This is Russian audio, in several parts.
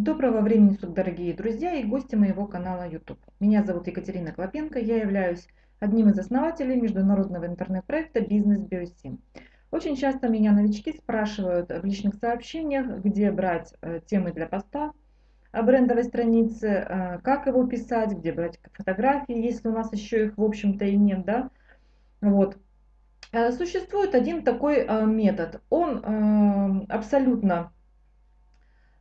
Доброго времени суток, дорогие друзья и гости моего канала YouTube. Меня зовут Екатерина Клопенко, я являюсь одним из основателей международного интернет-проекта «Бизнес Биосим». Очень часто меня новички спрашивают в личных сообщениях, где брать э, темы для поста о брендовой странице, э, как его писать, где брать фотографии, если у нас еще их в общем-то и нет, да. Вот. Э, существует один такой метод, он абсолютно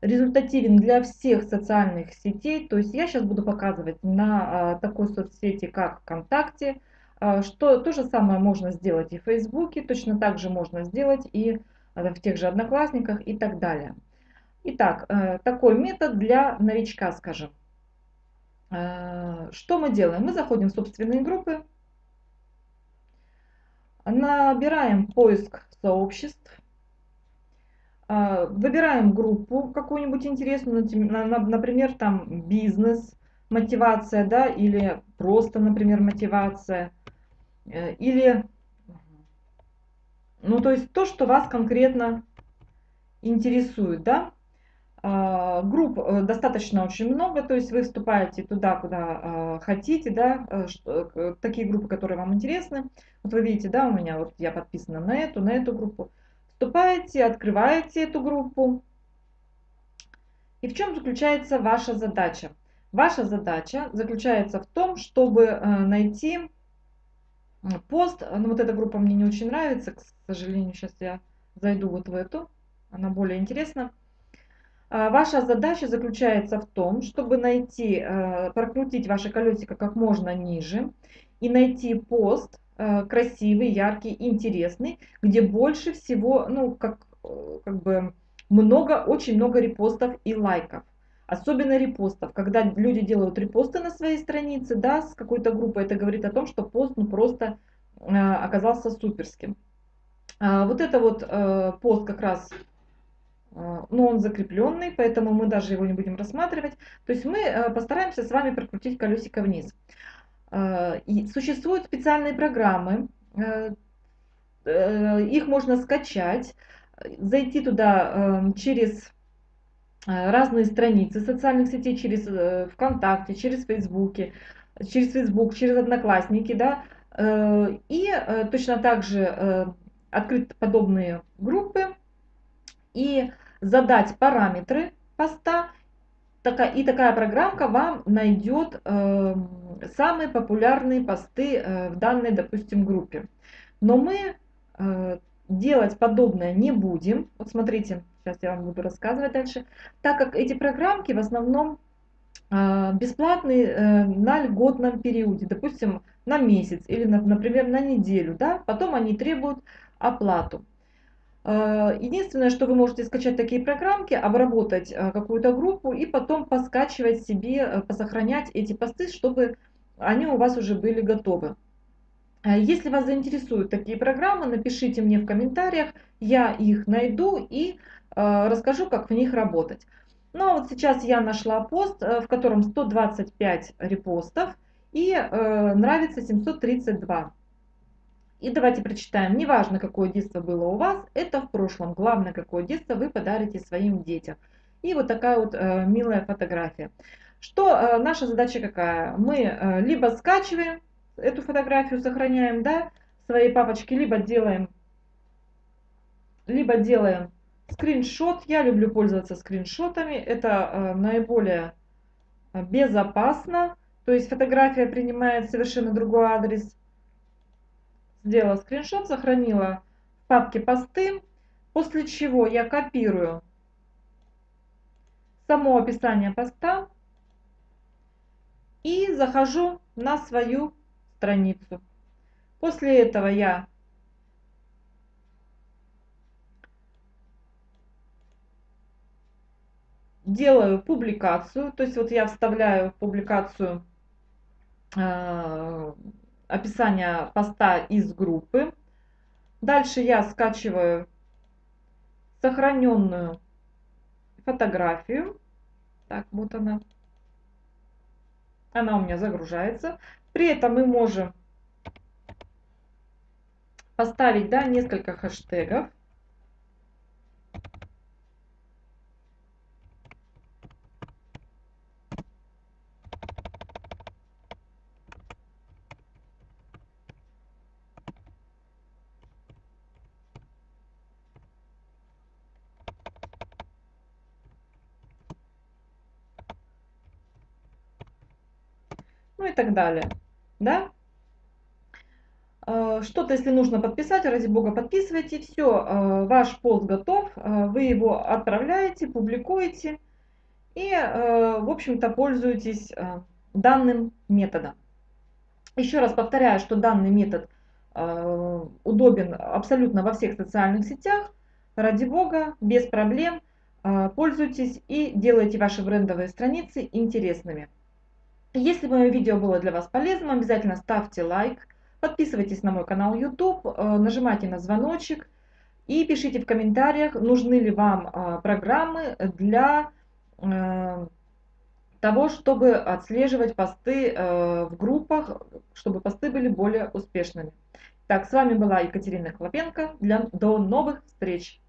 результативен для всех социальных сетей. То есть я сейчас буду показывать на а, такой соцсети, как ВКонтакте, а, что то же самое можно сделать и в Фейсбуке, точно так же можно сделать и а, в тех же Одноклассниках и так далее. Итак, э, такой метод для новичка, скажем. Что мы делаем? Мы заходим в собственные группы, набираем поиск сообществ, выбираем группу какую-нибудь интересную, например, там бизнес, мотивация, да, или просто, например, мотивация, э, или, ну, то есть то, что вас конкретно интересует, да. А, групп э, достаточно очень много, то есть вы вступаете туда, куда а, хотите, да, э, такие группы, которые вам интересны. Вот вы видите, да, у меня вот я подписана на эту, на эту группу. Вступаете, открываете эту группу. И в чем заключается ваша задача? Ваша задача заключается в том, чтобы э, найти пост. Ну, вот эта группа мне не очень нравится, к сожалению, сейчас я зайду вот в эту. Она более интересна. А, ваша задача заключается в том, чтобы найти, э, прокрутить ваше колесико как можно ниже и найти пост, красивый, яркий, интересный, где больше всего, ну, как, э, как бы много, очень много репостов и лайков. Особенно репостов. Когда люди делают репосты на своей странице, да, с какой-то группой, это говорит о том, что пост, ну, просто э, оказался суперским. А, вот это вот э, пост как раз э, но он закрепленный, поэтому мы даже его не будем рассматривать. То есть мы постараемся с вами прокрутить колесико вниз. Э, и существуют специальные программы, э, э, их можно скачать, зайти туда через разные страницы социальных сетей, через ВКонтакте, через Фейсбуке, через Фейсбук, через Одноклассники, да, и точно так же открыть подобные группы и задать параметры поста такая, и такая программка вам найдет э, самые популярные посты э, в данной, допустим, группе. Но мы э, делать подобное не будем. Вот смотрите, сейчас я вам буду рассказывать дальше. Так как эти программки в основном э, бесплатные э, на льготном периоде, допустим, на месяц или, на, например, на неделю. Да? Потом они требуют оплату. Э, единственное, что вы можете скачать такие программки, обработать э, какую-то группу и потом поскачивать себе, э, посохранять эти посты, чтобы они у вас уже были готовы. Если вас заинтересуют такие программы, напишите мне в комментариях, я их найду и расскажу, как в них работать. Ну а вот сейчас я нашла пост, в котором 125 репостов и нравится 732. И давайте прочитаем. Неважно, какое детство было у вас, это в прошлом. Главное, какое детство вы подарите своим детям. И вот такая вот э, милая фотография. Что э, наша задача какая? Мы э, либо скачиваем эту фотографию, сохраняем, да, своей папочке, либо делаем, либо делаем скриншот. Я люблю пользоваться скриншотами. Это э, наиболее безопасно. То есть фотография принимает совершенно другой адрес сделала скриншот, сохранила в папке посты, после чего я копирую само описание поста и захожу на свою страницу. После этого я делаю публикацию, то есть вот я вставляю публикацию э, описание поста из группы. Дальше я скачиваю сохраненную фотографию. Так, вот она. Она у меня загружается. При этом мы можем поставить да, несколько хэштегов. И так далее. Да? Э, что-то, если нужно подписать, ради бога, подписывайте. Все, э, ваш пост готов, э, вы его отправляете, публикуете и, в общем-то, пользуетесь данным методом. Еще раз повторяю, что данный метод удобен абсолютно во всех социальных сетях. Ради бога, без проблем, пользуйтесь и делайте ваши брендовые страницы интересными. Если мое видео было для вас полезным, обязательно ставьте лайк Подписывайтесь на мой канал YouTube, э, нажимайте на звоночек и пишите в комментариях, нужны ли вам э, программы для э, того, чтобы отслеживать посты в группах, чтобы посты были более успешными. Так, с вами была Екатерина Клопенко. Для, до новых встреч!